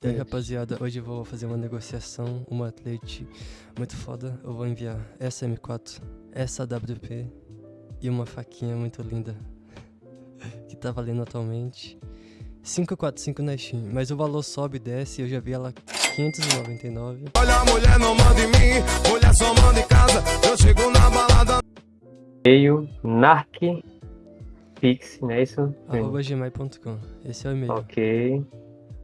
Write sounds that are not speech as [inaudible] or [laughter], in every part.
E aí, rapaziada, hoje eu vou fazer uma negociação, uma atlete muito foda. Eu vou enviar essa M4, essa WP e uma faquinha muito linda que tá valendo atualmente 545 na Steam, mas o valor sobe e desce, eu já vi ela 599. Olha a mulher não manda em mim, mulher só manda em casa. Eu chego na balada. E-mail narc pix, não é isso? Arroba gmail.com. Esse é o e-mail. Ok.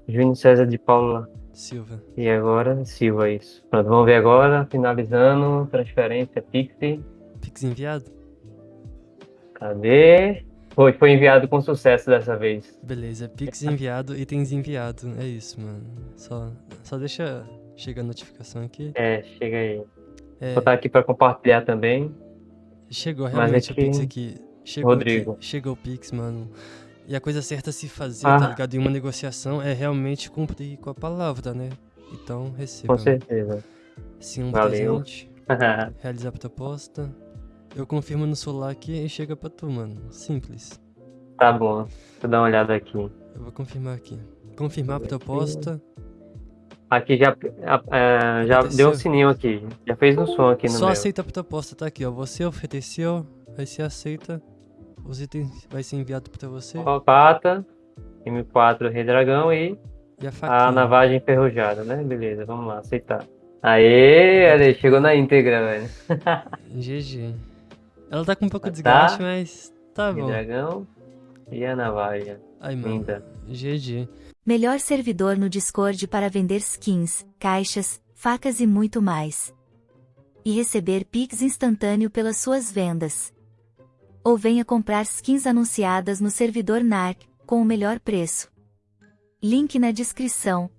Júnior César de Paula. Silva. E agora, Silva, isso. Pronto, vamos ver agora, finalizando, transferência Pix. Pix enviado? Cadê? Foi, foi enviado com sucesso dessa vez. Beleza, Pix enviado, itens enviado. É isso, mano. Só, só deixa chegar a notificação aqui. É, chega aí. É, Vou estar aqui para compartilhar também. chegou mas realmente aqui- o Pix aqui. Chegou Rodrigo. aqui, chegou o Pix, mano. E a coisa certa a se fazer, Ah. tá ligado? Em uma negociação é realmente cumprir com a palavra, né? Então, receba. Com certeza. Sim, um Valeu. presente. [laughs] Realizar a proposta. Eu confirmo no celular aqui e chega pra tu, mano. Simples. tá bom. Deixa eu dar uma olhada aqui. Eu vou confirmar aqui. Confirmar a proposta. Aqui já, é, já deu um sininho aqui. Já fez um som aqui no Só meu. aceita a proposta, tá aqui, ó. Você ofereceu, aí você aceita. Os itens vai ser enviado pra você. Pata, M4 Rei Dragão e E a a navagem enferrujada, né? Beleza, vamos lá, aceitar. Aê, Ale, chegou na íntegra, velho. [laughs] GG. Ela tá com um pouco de Tá. desgaste, mas tá Rei bom. Dragão e a navagem. Aí, mano. Linda. GG. Melhor servidor no Discord para vender skins, caixas, facas e muito mais. E receber Pix instantâneo pelas suas vendas. Ou venha comprar skins anunciadas no servidor NARC, com o melhor preço. Link na descrição.